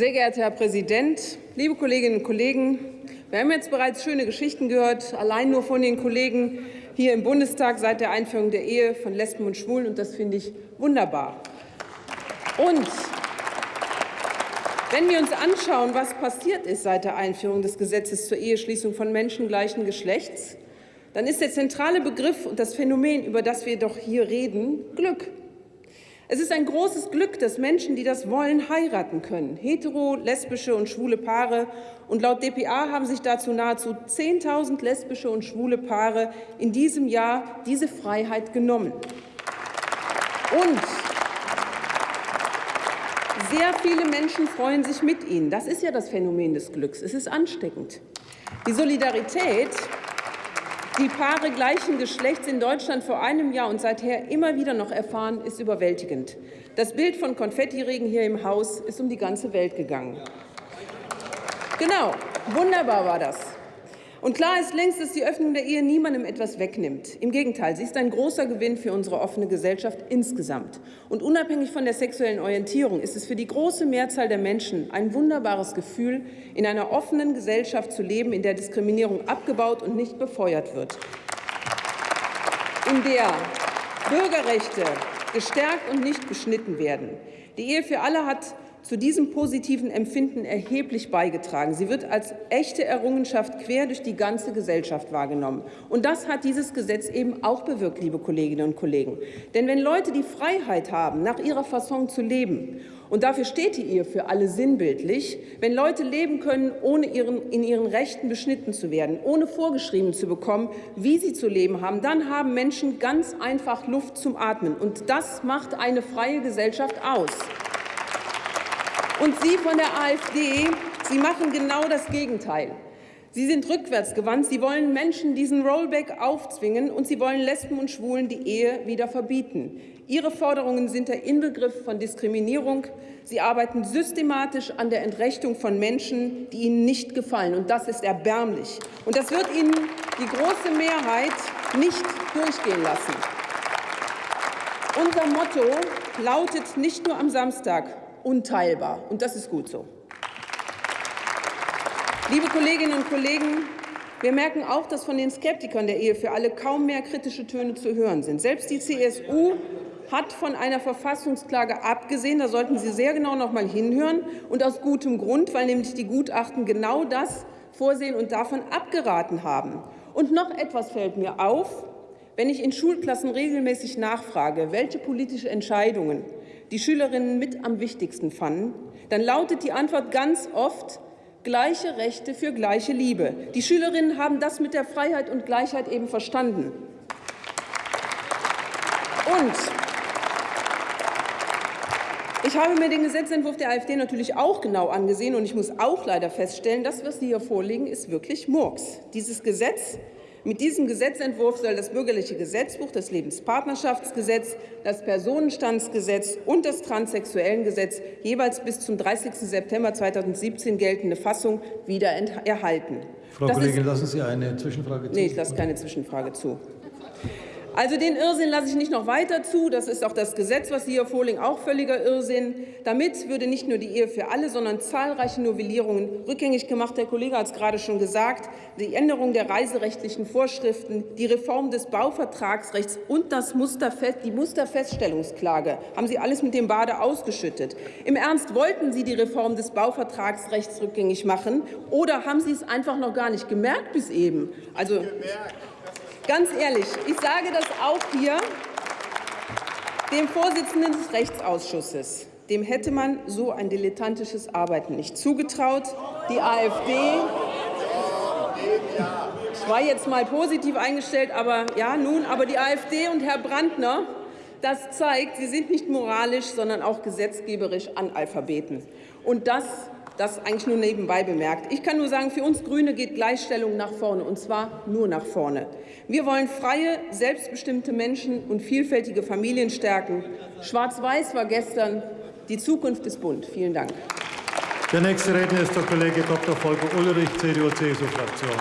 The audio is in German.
Sehr geehrter Herr Präsident, liebe Kolleginnen und Kollegen! Wir haben jetzt bereits schöne Geschichten gehört, allein nur von den Kollegen hier im Bundestag seit der Einführung der Ehe von Lesben und Schwulen. Und das finde ich wunderbar. Und wenn wir uns anschauen, was passiert ist seit der Einführung des Gesetzes zur Eheschließung von Menschen gleichen Geschlechts, dann ist der zentrale Begriff und das Phänomen, über das wir doch hier reden, Glück. Es ist ein großes Glück, dass Menschen, die das wollen, heiraten können. Hetero, lesbische und schwule Paare. Und laut dpa haben sich dazu nahezu 10.000 lesbische und schwule Paare in diesem Jahr diese Freiheit genommen. Und sehr viele Menschen freuen sich mit ihnen. Das ist ja das Phänomen des Glücks. Es ist ansteckend. Die Solidarität die Paare gleichen Geschlechts in Deutschland vor einem Jahr und seither immer wieder noch erfahren, ist überwältigend. Das Bild von Konfettiregen hier im Haus ist um die ganze Welt gegangen. Genau, wunderbar war das. Und klar ist längst, dass die Öffnung der Ehe niemandem etwas wegnimmt. Im Gegenteil, sie ist ein großer Gewinn für unsere offene Gesellschaft insgesamt. Und unabhängig von der sexuellen Orientierung ist es für die große Mehrzahl der Menschen ein wunderbares Gefühl, in einer offenen Gesellschaft zu leben, in der Diskriminierung abgebaut und nicht befeuert wird, in der Bürgerrechte gestärkt und nicht beschnitten werden. Die Ehe für alle hat zu diesem positiven Empfinden erheblich beigetragen. Sie wird als echte Errungenschaft quer durch die ganze Gesellschaft wahrgenommen. Und das hat dieses Gesetz eben auch bewirkt, liebe Kolleginnen und Kollegen. Denn wenn Leute die Freiheit haben, nach ihrer Fasson zu leben, und dafür steht die Ehe für alle sinnbildlich, wenn Leute leben können, ohne ihren, in ihren Rechten beschnitten zu werden, ohne vorgeschrieben zu bekommen, wie sie zu leben haben, dann haben Menschen ganz einfach Luft zum Atmen. Und das macht eine freie Gesellschaft aus. Und Sie von der AfD, Sie machen genau das Gegenteil. Sie sind rückwärtsgewandt. Sie wollen Menschen diesen Rollback aufzwingen, und Sie wollen Lesben und Schwulen die Ehe wieder verbieten. Ihre Forderungen sind der Inbegriff von Diskriminierung. Sie arbeiten systematisch an der Entrechtung von Menschen, die Ihnen nicht gefallen. Und das ist erbärmlich. Und das wird Ihnen die große Mehrheit nicht durchgehen lassen. Unser Motto lautet nicht nur am Samstag, unteilbar. Und das ist gut so. Liebe Kolleginnen und Kollegen, wir merken auch, dass von den Skeptikern der Ehe für alle kaum mehr kritische Töne zu hören sind. Selbst die CSU hat von einer Verfassungsklage abgesehen. Da sollten Sie sehr genau noch mal hinhören, und aus gutem Grund, weil nämlich die Gutachten genau das vorsehen und davon abgeraten haben. Und noch etwas fällt mir auf. Wenn ich in Schulklassen regelmäßig nachfrage, welche politische Entscheidungen die Schülerinnen mit am wichtigsten fanden, dann lautet die Antwort ganz oft gleiche Rechte für gleiche Liebe. Die Schülerinnen haben das mit der Freiheit und Gleichheit eben verstanden. Und ich habe mir den Gesetzentwurf der AfD natürlich auch genau angesehen, und ich muss auch leider feststellen, das, was Sie hier vorlegen, ist wirklich Murks. Dieses Gesetz mit diesem Gesetzentwurf soll das bürgerliche Gesetzbuch, das Lebenspartnerschaftsgesetz, das Personenstandsgesetz und das Transsexuellengesetz jeweils bis zum 30. September 2017 geltende Fassung wieder erhalten. Frau das Kollegin, lassen Sie eine Zwischenfrage zu. Nee, ich lasse keine Zwischenfrage zu. Also den Irrsinn lasse ich nicht noch weiter zu. Das ist auch das Gesetz, was Sie hier vorlegen, auch völliger Irrsinn. Damit würde nicht nur die Ehe für alle, sondern zahlreiche Novellierungen rückgängig gemacht. Der Kollege hat es gerade schon gesagt. Die Änderung der reiserechtlichen Vorschriften, die Reform des Bauvertragsrechts und das Musterfest, die Musterfeststellungsklage haben Sie alles mit dem Bade ausgeschüttet. Im Ernst, wollten Sie die Reform des Bauvertragsrechts rückgängig machen oder haben Sie es einfach noch gar nicht gemerkt bis eben? Also, Ganz ehrlich, ich sage das auch hier dem Vorsitzenden des Rechtsausschusses. Dem hätte man so ein dilettantisches Arbeiten nicht zugetraut. Die AfD ich war jetzt mal positiv eingestellt, aber ja, nun, aber die AfD und Herr Brandner, das zeigt, Sie sind nicht moralisch, sondern auch gesetzgeberisch Analphabeten. Und das das eigentlich nur nebenbei bemerkt. Ich kann nur sagen, für uns Grüne geht Gleichstellung nach vorne, und zwar nur nach vorne. Wir wollen freie, selbstbestimmte Menschen und vielfältige Familien stärken. Schwarz-Weiß war gestern, die Zukunft ist bunt. Vielen Dank. Der nächste Redner ist der Kollege Dr. Volker Ulrich, CDU-CSU-Fraktion.